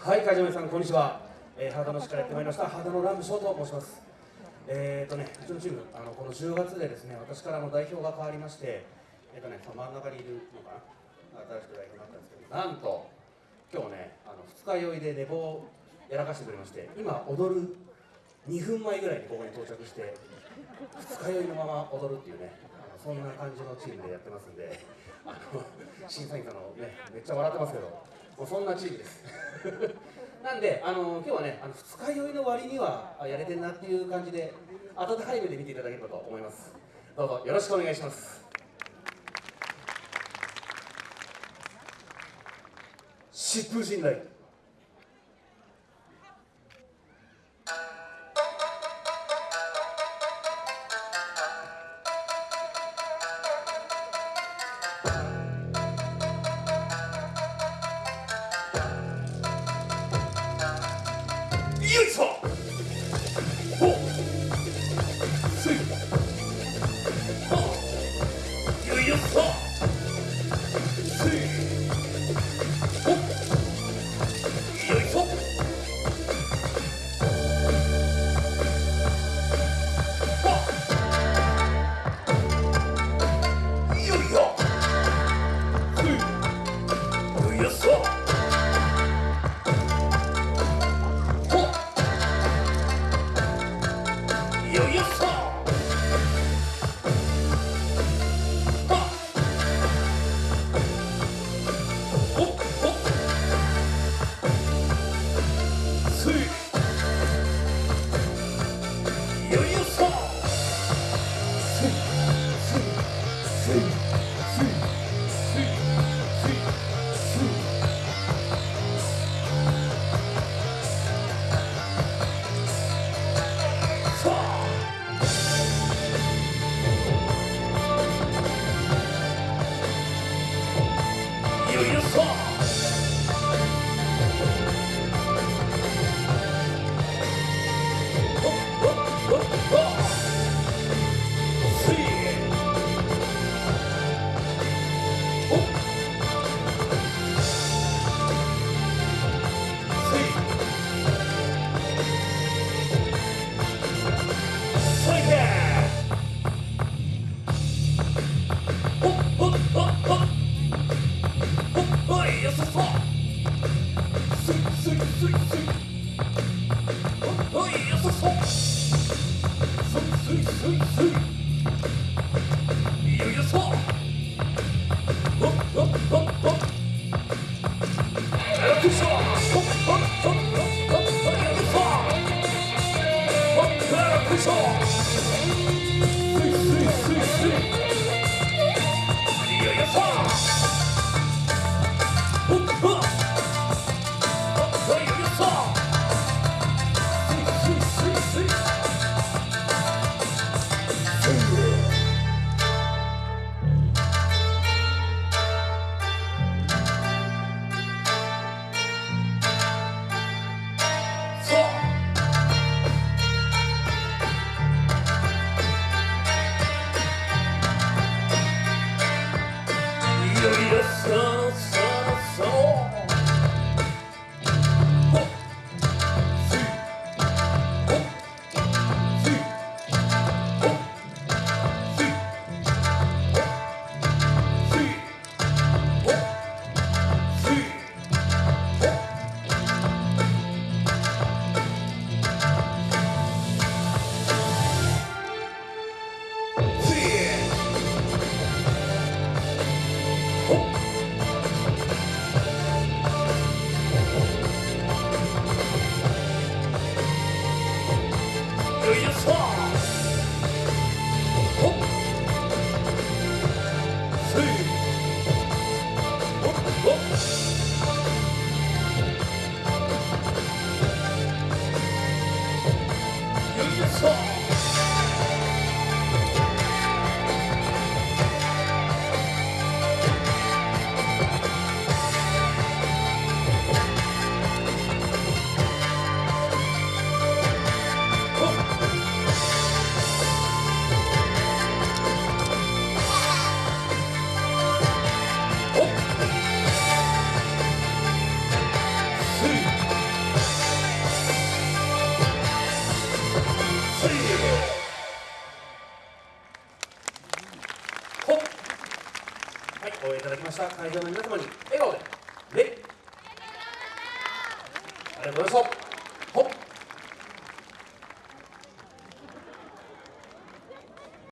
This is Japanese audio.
はい会場の皆さんこんにちは、えー、ハードの市からやってまいりました。ハードのラムショーと申します。えーとねうちのチームあのこの10月でですね私からの代表が変わりましてえーとね真ん中にいるのかな。新しく代表になったんですけどなんと今日ねあの二日酔いで寝坊をやらかしてくれまして今踊る2分前ぐらいにここに到着して二日酔いのまま踊るっていうねあのそんな感じのチームでやってますんであの審査員さんのねめっちゃ笑ってますけど。もうそんなチームです。なんであの今日はねあの二日酔いの割にはやれてるなっていう感じで温かい目で見ていただければと思います。どうぞよろしくお願いします。疾風陣雷よいしょよいよ Peace. ました。会場の皆様に笑顔で礼。ありがとうございましたほっ。